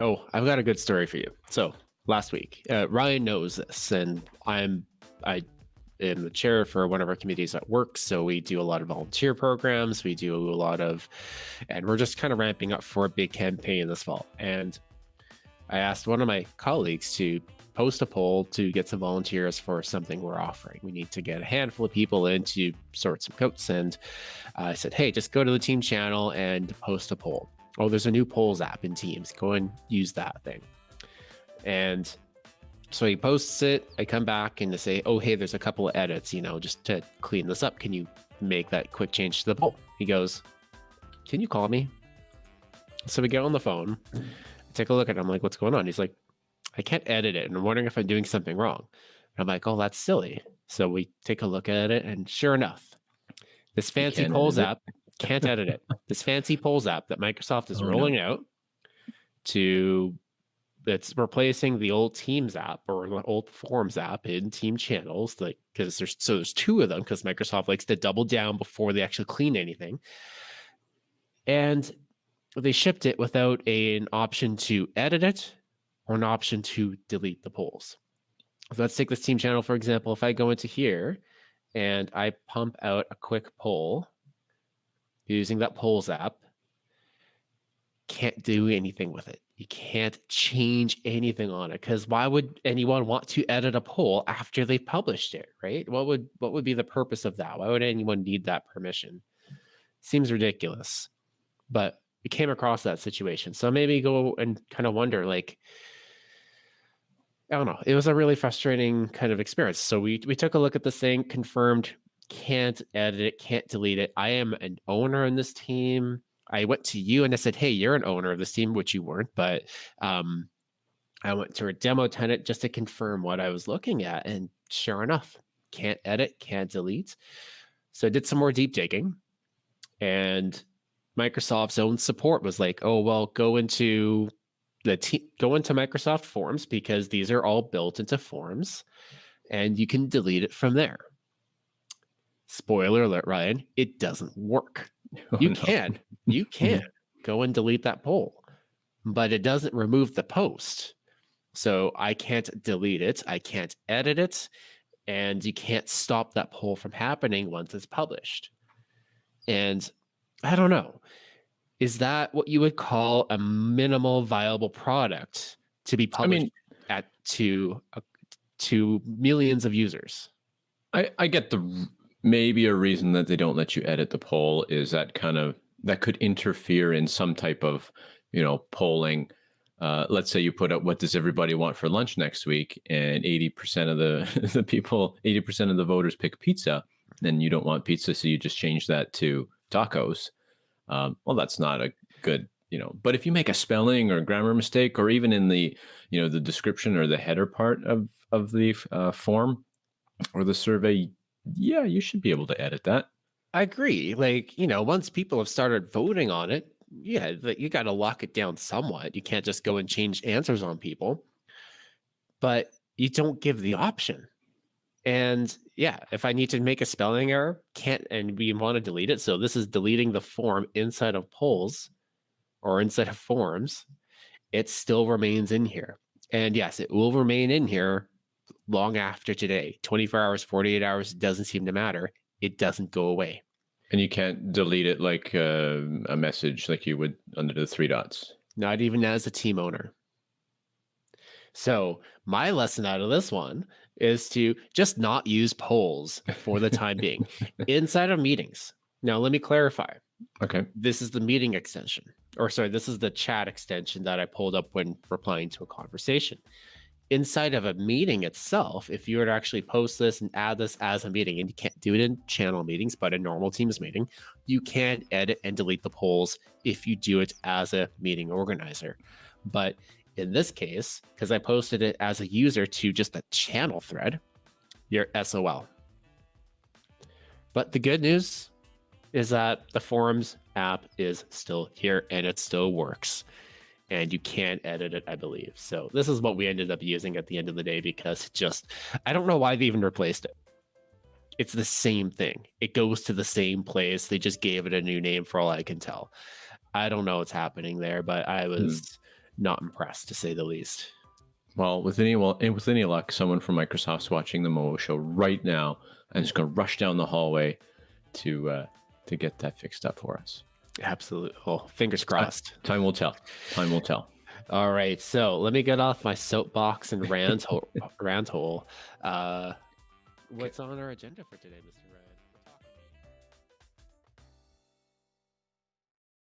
Oh, I've got a good story for you. So last week, uh, Ryan knows this, and I'm I am the chair for one of our committees at work. So we do a lot of volunteer programs. We do a lot of, and we're just kind of ramping up for a big campaign this fall. And I asked one of my colleagues to post a poll to get some volunteers for something we're offering. We need to get a handful of people in to sort some coats. And uh, I said, hey, just go to the team channel and post a poll. Oh, there's a new polls app in Teams. Go and use that thing. And so he posts it. I come back and to say, oh, hey, there's a couple of edits, you know, just to clean this up. Can you make that quick change to the poll? He goes, can you call me? So we get on the phone, I take a look at it. I'm like, what's going on? He's like, I can't edit it. And I'm wondering if I'm doing something wrong. And I'm like, oh, that's silly. So we take a look at it. And sure enough, this fancy polls app can't edit it. This fancy polls app that Microsoft is oh, rolling no. out to it's replacing the old Teams app or the old Forms app in Team channels, like because there's so there's two of them because Microsoft likes to double down before they actually clean anything. And they shipped it without a, an option to edit it or an option to delete the polls. So let's take this team channel, for example. If I go into here and I pump out a quick poll using that polls app, can't do anything with it. You can't change anything on it because why would anyone want to edit a poll after they published it, right? What would what would be the purpose of that? Why would anyone need that permission? Seems ridiculous. But we came across that situation. So maybe go and kind of wonder like I don't know. It was a really frustrating kind of experience. So we we took a look at this thing, confirmed can't edit it, can't delete it. I am an owner in this team. I went to you and I said, "Hey, you're an owner of this team," which you weren't, but um, I went to a demo tenant just to confirm what I was looking at, and sure enough, can't edit, can't delete. So I did some more deep digging, and Microsoft's own support was like, "Oh well, go into the te- go into Microsoft Forms because these are all built into Forms, and you can delete it from there." Spoiler alert, Ryan, it doesn't work. Oh, you no. can, you can go and delete that poll, but it doesn't remove the post. So I can't delete it, I can't edit it, and you can't stop that poll from happening once it's published. And I don't know is that what you would call a minimal viable product to be published I mean, at to uh, to millions of users? I, I get the maybe a reason that they don't let you edit the poll is that kind of that could interfere in some type of you know polling. Uh, let's say you put up what does everybody want for lunch next week, and eighty percent of the the people, eighty percent of the voters pick pizza, then you don't want pizza, so you just change that to tacos um, well, that's not a good, you know, but if you make a spelling or grammar mistake, or even in the, you know, the description or the header part of, of the uh, form or the survey, yeah, you should be able to edit that. I agree. Like, you know, once people have started voting on it, yeah, you got to lock it down somewhat. You can't just go and change answers on people, but you don't give the option. And yeah, if I need to make a spelling error, can't and we want to delete it. So this is deleting the form inside of polls or inside of forms. It still remains in here. And yes, it will remain in here long after today. 24 hours, 48 hours doesn't seem to matter. It doesn't go away. And you can't delete it like uh, a message like you would under the three dots. Not even as a team owner. So my lesson out of this one is to just not use polls for the time being inside of meetings. Now, let me clarify. Okay. This is the meeting extension, or sorry, this is the chat extension that I pulled up when replying to a conversation. Inside of a meeting itself, if you were to actually post this and add this as a meeting, and you can't do it in channel meetings, but a normal Teams meeting, you can edit and delete the polls if you do it as a meeting organizer. But in this case, because I posted it as a user to just a channel thread, you're SOL. But the good news is that the Forms app is still here and it still works. And you can't edit it, I believe. So this is what we ended up using at the end of the day because just I don't know why they even replaced it. It's the same thing. It goes to the same place. They just gave it a new name for all I can tell. I don't know what's happening there, but I was mm not impressed to say the least. Well, with any well, with any luck, someone from Microsoft's watching the Momo show right now and is going to rush down the hallway to uh, to get that fixed up for us. Absolutely. Well, fingers crossed. Time will tell. Time will tell. All right, so let me get off my soapbox and rant hole. rant hole. Uh, what's on our agenda for today, Mr. Ryan?